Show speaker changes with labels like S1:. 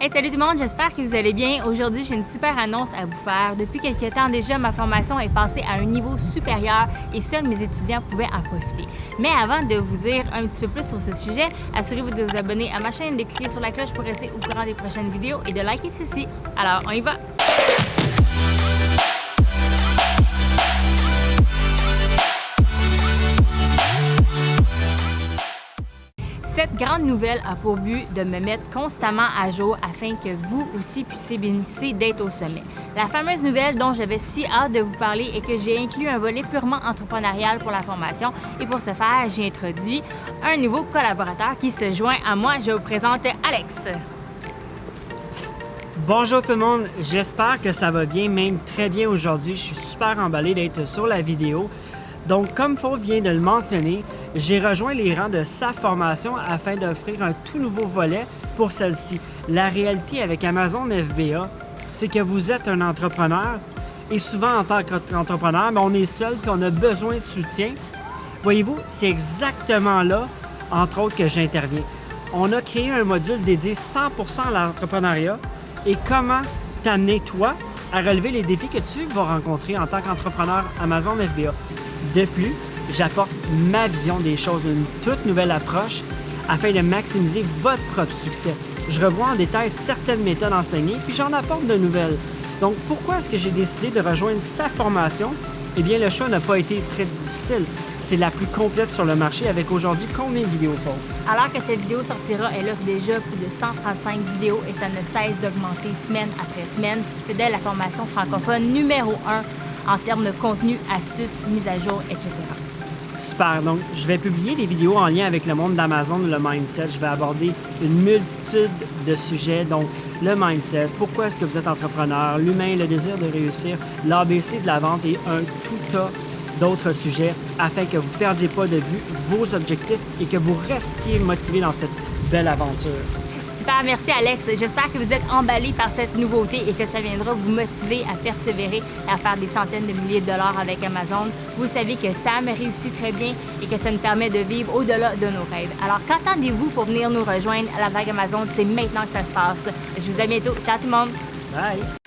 S1: Hey, salut tout le monde, j'espère que vous allez bien. Aujourd'hui, j'ai une super annonce à vous faire. Depuis quelques temps déjà, ma formation est passée à un niveau supérieur et seuls mes étudiants pouvaient en profiter. Mais avant de vous dire un petit peu plus sur ce sujet, assurez-vous de vous abonner à ma chaîne, de cliquer sur la cloche pour rester au courant des prochaines vidéos et de liker ceci. Alors, on y va! Cette grande nouvelle a pour but de me mettre constamment à jour afin que vous aussi puissiez bénéficier d'être au sommet. La fameuse nouvelle dont j'avais si hâte de vous parler est que j'ai inclus un volet purement entrepreneurial pour la formation et pour ce faire, j'ai introduit un nouveau collaborateur qui se joint à moi. Je vous présente Alex.
S2: Bonjour tout le monde, j'espère que ça va bien, même très bien aujourd'hui. Je suis super emballé d'être sur la vidéo. Donc, comme Fauve vient de le mentionner, j'ai rejoint les rangs de sa formation afin d'offrir un tout nouveau volet pour celle-ci. La réalité avec Amazon FBA, c'est que vous êtes un entrepreneur et souvent en tant qu'entrepreneur, ben, on est seul et on a besoin de soutien. Voyez-vous, c'est exactement là, entre autres, que j'interviens. On a créé un module dédié 100% à l'entrepreneuriat et comment t'amener, toi, à relever les défis que tu vas rencontrer en tant qu'entrepreneur Amazon FBA. De plus, j'apporte ma vision des choses, une toute nouvelle approche afin de maximiser votre propre succès. Je revois en détail certaines méthodes enseignées, puis j'en apporte de nouvelles. Donc, pourquoi est-ce que j'ai décidé de rejoindre sa formation? Eh bien, le choix n'a pas été très difficile. C'est la plus complète sur le marché avec aujourd'hui combien de vidéos font?
S1: Alors que cette vidéo sortira, elle offre déjà plus de 135 vidéos et ça ne cesse d'augmenter semaine après semaine, ce qui fait d'elle la formation francophone numéro 1 en termes de contenu, astuces, mise à jour, etc.
S2: Super, donc je vais publier des vidéos en lien avec le monde d'Amazon, le mindset. Je vais aborder une multitude de sujets, donc le mindset, pourquoi est-ce que vous êtes entrepreneur, l'humain, le désir de réussir, l'ABC de la vente et un tout tas d'autres sujets afin que vous ne perdiez pas de vue vos objectifs et que vous restiez motivé dans cette belle aventure.
S1: Super, merci Alex. J'espère que vous êtes emballé par cette nouveauté et que ça viendra vous motiver à persévérer et à faire des centaines de milliers de dollars avec Amazon. Vous savez que ça me réussit très bien et que ça nous permet de vivre au-delà de nos rêves. Alors, qu'attendez-vous pour venir nous rejoindre à la vague Amazon? C'est maintenant que ça se passe. Je vous dis à bientôt. Ciao tout le monde!
S2: Bye!